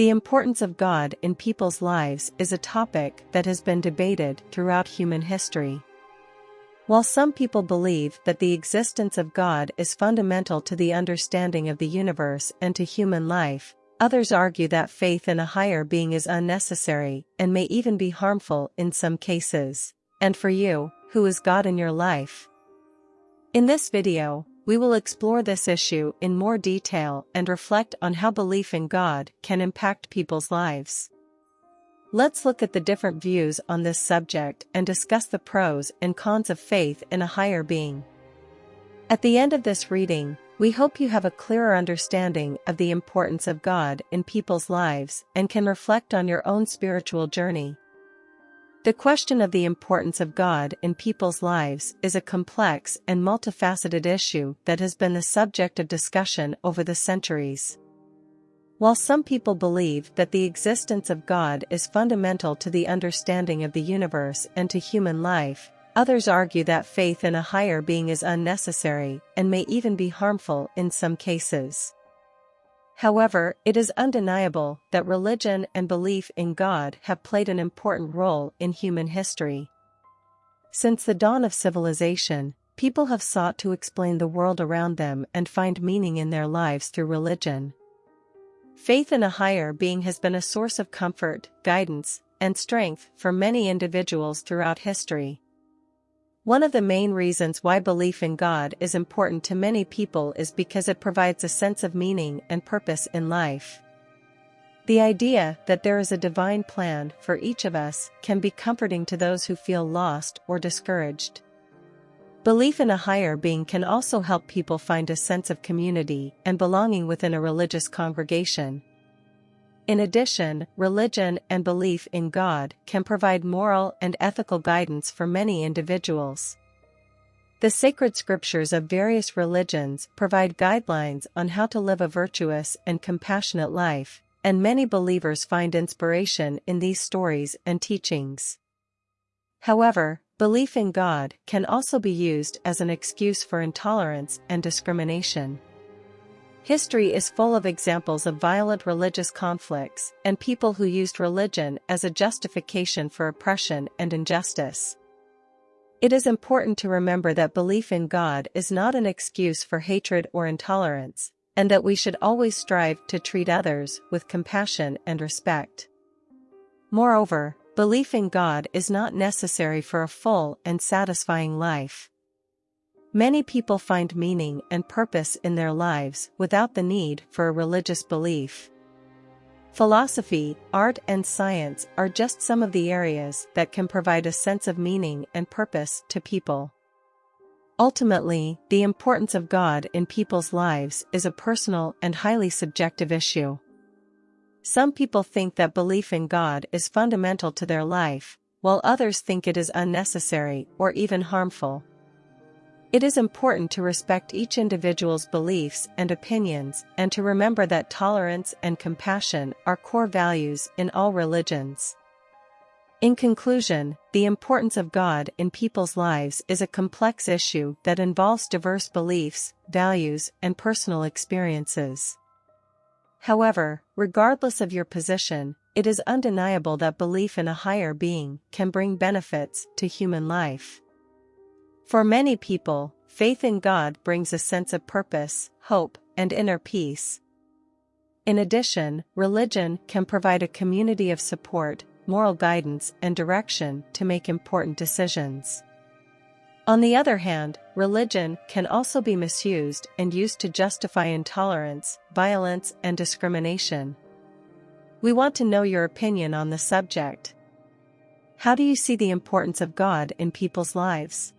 The importance of God in people's lives is a topic that has been debated throughout human history. While some people believe that the existence of God is fundamental to the understanding of the universe and to human life, others argue that faith in a higher being is unnecessary and may even be harmful in some cases. And for you, who is God in your life? In this video, we will explore this issue in more detail and reflect on how belief in God can impact people's lives. Let's look at the different views on this subject and discuss the pros and cons of faith in a higher being. At the end of this reading, we hope you have a clearer understanding of the importance of God in people's lives and can reflect on your own spiritual journey. The question of the importance of God in people's lives is a complex and multifaceted issue that has been the subject of discussion over the centuries. While some people believe that the existence of God is fundamental to the understanding of the universe and to human life, others argue that faith in a higher being is unnecessary and may even be harmful in some cases. However, it is undeniable that religion and belief in God have played an important role in human history. Since the dawn of civilization, people have sought to explain the world around them and find meaning in their lives through religion. Faith in a higher being has been a source of comfort, guidance, and strength for many individuals throughout history. One of the main reasons why belief in God is important to many people is because it provides a sense of meaning and purpose in life. The idea that there is a divine plan for each of us can be comforting to those who feel lost or discouraged. Belief in a higher being can also help people find a sense of community and belonging within a religious congregation. In addition, religion and belief in God can provide moral and ethical guidance for many individuals. The sacred scriptures of various religions provide guidelines on how to live a virtuous and compassionate life, and many believers find inspiration in these stories and teachings. However, belief in God can also be used as an excuse for intolerance and discrimination. History is full of examples of violent religious conflicts and people who used religion as a justification for oppression and injustice. It is important to remember that belief in God is not an excuse for hatred or intolerance, and that we should always strive to treat others with compassion and respect. Moreover, belief in God is not necessary for a full and satisfying life. Many people find meaning and purpose in their lives without the need for a religious belief. Philosophy, art and science are just some of the areas that can provide a sense of meaning and purpose to people. Ultimately, the importance of God in people's lives is a personal and highly subjective issue. Some people think that belief in God is fundamental to their life, while others think it is unnecessary or even harmful. It is important to respect each individual's beliefs and opinions and to remember that tolerance and compassion are core values in all religions. In conclusion, the importance of God in people's lives is a complex issue that involves diverse beliefs, values, and personal experiences. However, regardless of your position, it is undeniable that belief in a higher being can bring benefits to human life. For many people, faith in God brings a sense of purpose, hope, and inner peace. In addition, religion can provide a community of support, moral guidance, and direction to make important decisions. On the other hand, religion can also be misused and used to justify intolerance, violence, and discrimination. We want to know your opinion on the subject. How do you see the importance of God in people's lives?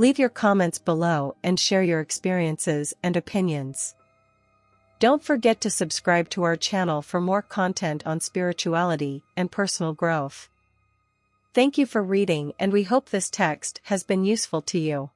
Leave your comments below and share your experiences and opinions. Don't forget to subscribe to our channel for more content on spirituality and personal growth. Thank you for reading and we hope this text has been useful to you.